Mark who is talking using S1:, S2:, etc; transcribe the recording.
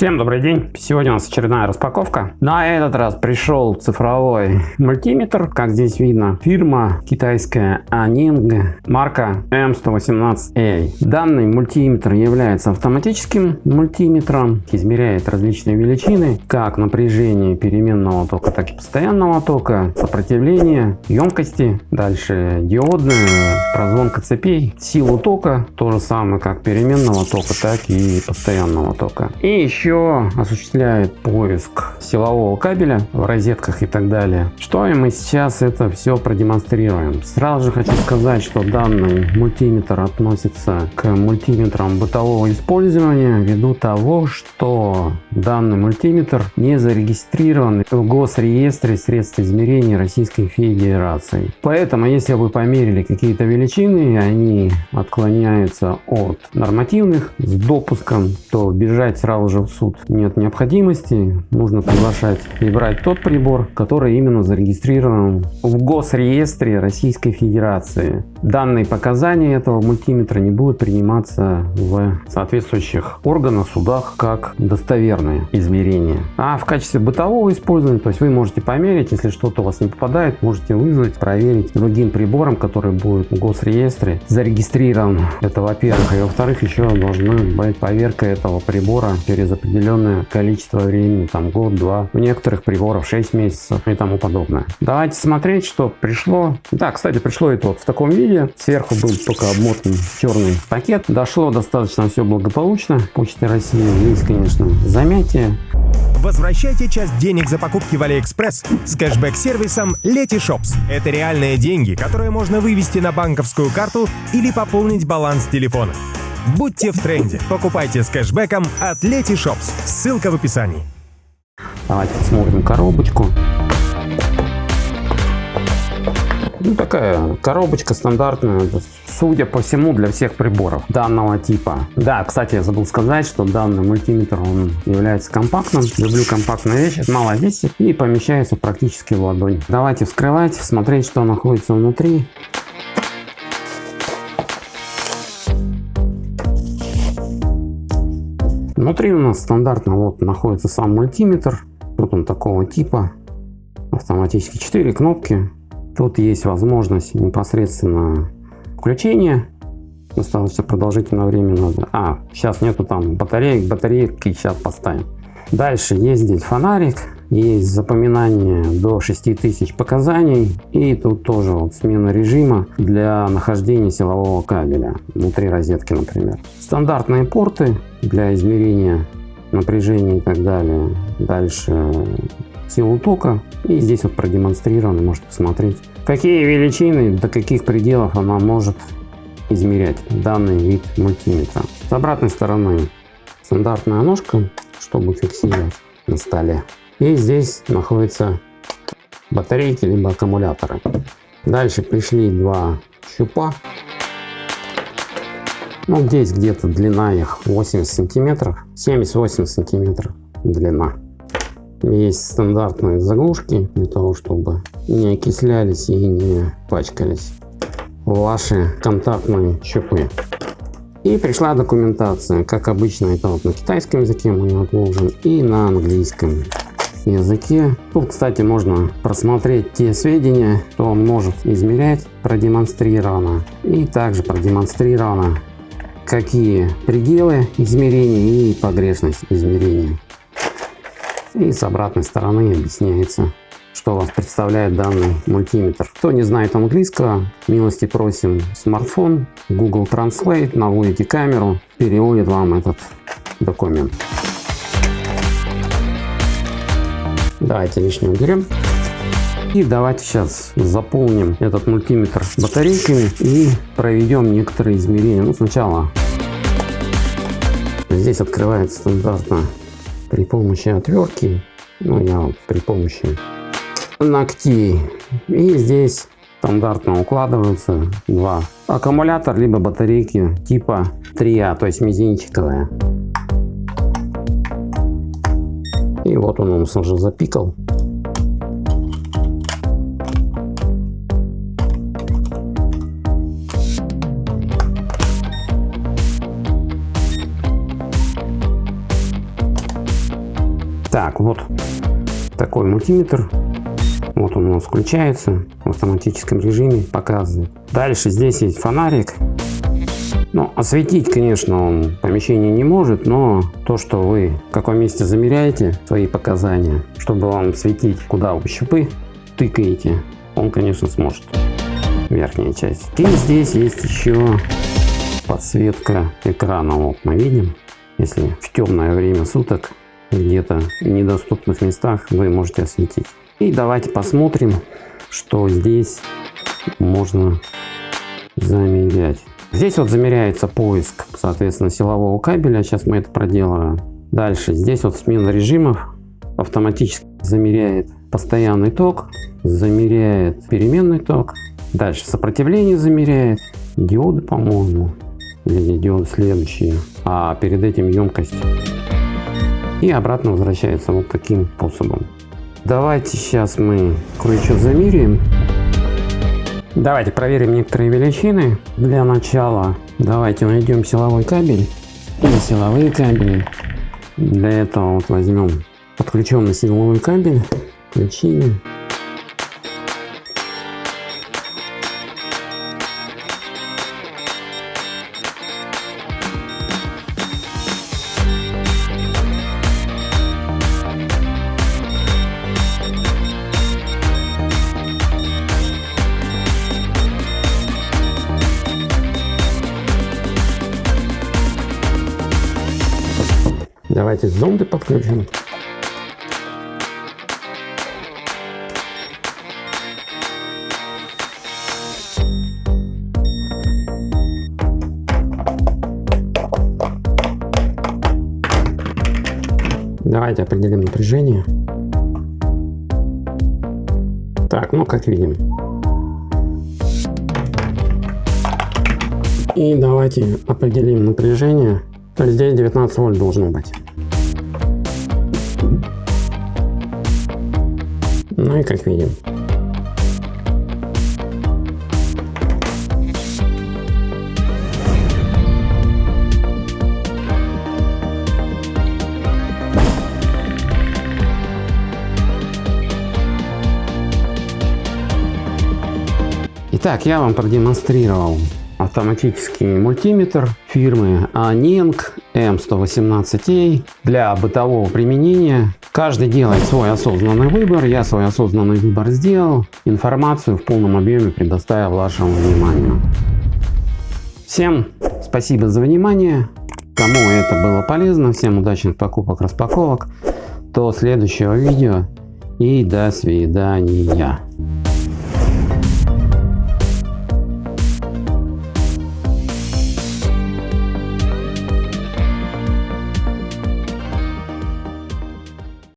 S1: Всем добрый день! Сегодня у нас очередная распаковка. На этот раз пришел цифровой мультиметр. Как здесь видно, фирма китайская Aning, марка M118A. Данный мультиметр является автоматическим мультиметром. Измеряет различные величины, как напряжение переменного тока, так и постоянного тока, сопротивление, емкости, дальше диодную, прозвонка цепей, силу тока, то же самое как переменного тока, так и постоянного тока. И еще еще осуществляет поиск силового кабеля в розетках и так далее. Что и мы сейчас это все продемонстрируем. Сразу же хочу сказать, что данный мультиметр относится к мультиметрам бытового использования ввиду того, что данный мультиметр не зарегистрирован в госреестре средств измерения Российской Федерации. Поэтому, если вы померили какие-то величины, они отклоняются от нормативных с допуском, то бежать сразу же в суд нет необходимости. Нужно приглашать и брать тот прибор, который именно зарегистрирован в госреестре Российской Федерации. Данные показания этого мультиметра не будут приниматься в соответствующих органах, судах, как достоверные измерения. А в качестве бытового использования, то есть вы можете померить, если что-то у вас не попадает, можете вызвать, проверить другим прибором, который будет в госреестре зарегистрирован. Это во-первых. И во-вторых, еще должна быть поверка этого прибора через определенное количество времени, там год-два, у некоторых приборов 6 месяцев и тому подобное. Давайте смотреть, что пришло. Да, кстати, пришло это вот в таком виде. Сверху был только обмотан черный пакет. Дошло достаточно все благополучно. Почта России есть, конечно, замятие.
S2: Возвращайте часть денег за покупки в Алиэкспресс с кэшбэк-сервисом Letyshops. Это реальные деньги, которые можно вывести на банковскую карту или пополнить баланс телефона. Будьте в тренде. Покупайте с кэшбэком от Letyshops. Ссылка в описании.
S1: Давайте посмотрим коробочку. Ну, такая коробочка стандартная, судя по всему, для всех приборов данного типа. Да, кстати, я забыл сказать, что данный мультиметр, он является компактным. Люблю компактные вещи, мало весит и помещается практически в ладонь. Давайте вскрывать, смотреть, что находится внутри. Внутри у нас стандартно вот находится сам мультиметр. Вот он такого типа. Автоматически 4 кнопки. Тут есть возможность непосредственно включения. Достаточно продолжительное время надо. А, сейчас нету там батареек. Батарейки сейчас поставим. Дальше есть здесь фонарик. Есть запоминание до 6000 показаний. И тут тоже вот смена режима для нахождения силового кабеля внутри розетки, например. Стандартные порты для измерения напряжения и так далее. Дальше силу тока. И здесь вот продемонстрировано, можете посмотреть, какие величины, до каких пределов она может измерять данный вид мультиметра. С обратной стороны стандартная ножка, чтобы фиксировать на столе. И здесь находятся батарейки либо аккумуляторы. Дальше пришли два щупа ну, здесь где-то длина их 80 сантиметров, 70-80 сантиметров длина. Есть стандартные заглушки для того, чтобы не окислялись и не пачкались ваши контактные щупы. И пришла документация, как обычно, это вот на китайском языке мы отложим и на английском языке. Тут, кстати, можно просмотреть те сведения, что он может измерять, продемонстрировано. И также продемонстрировано какие пределы измерения и погрешность измерения. И с обратной стороны объясняется, что вас представляет данный мультиметр. Кто не знает английского, милости просим смартфон, Google Translate, наводите камеру, переводит вам этот документ. Давайте лишнее уберем. И давайте сейчас заполним этот мультиметр батарейками и проведем некоторые измерения. Ну, сначала здесь открывается стандартно при помощи отвертки. Ну, я вот при помощи ногтей. И здесь стандартно укладываются два аккумулятор либо батарейки типа 3А, то есть мизинчиковая. И вот он у нас уже запикал. Так, вот такой мультиметр. Вот он у нас включается в автоматическом режиме, показывает. Дальше здесь есть фонарик. Ну, осветить, конечно, он помещение не может, но то, что вы в каком месте замеряете свои показания, чтобы вам светить, куда вы щупы тыкаете, он, конечно, сможет. Верхняя часть. И здесь есть еще подсветка экрана. Вот мы видим, если в темное время суток где-то в недоступных местах вы можете осветить. И давайте посмотрим, что здесь можно замерять. Здесь вот замеряется поиск, соответственно, силового кабеля. Сейчас мы это проделаем. Дальше здесь вот смена режимов автоматически замеряет постоянный ток, замеряет переменный ток. Дальше сопротивление замеряет, диоды, по-моему, или диоды следующие, а перед этим емкость. И обратно возвращается вот таким способом. Давайте сейчас мы кое-что замеряем. Давайте проверим некоторые величины. Для начала давайте найдем силовой кабель и силовые кабели. Для этого вот возьмем подключенный силовой кабель, включили. Давайте зонды подключим. Давайте определим напряжение. Так, ну как видим. И давайте определим напряжение. То здесь 19 вольт должно быть. Ну и как видим. Итак, я вам продемонстрировал автоматический мультиметр фирмы Aneng M118A для бытового применения. Каждый делает свой осознанный выбор. Я свой осознанный выбор сделал. Информацию в полном объеме предоставил вашему вниманию. Всем спасибо за внимание. Кому это было полезно, всем удачных покупок, распаковок. До следующего видео и до свидания.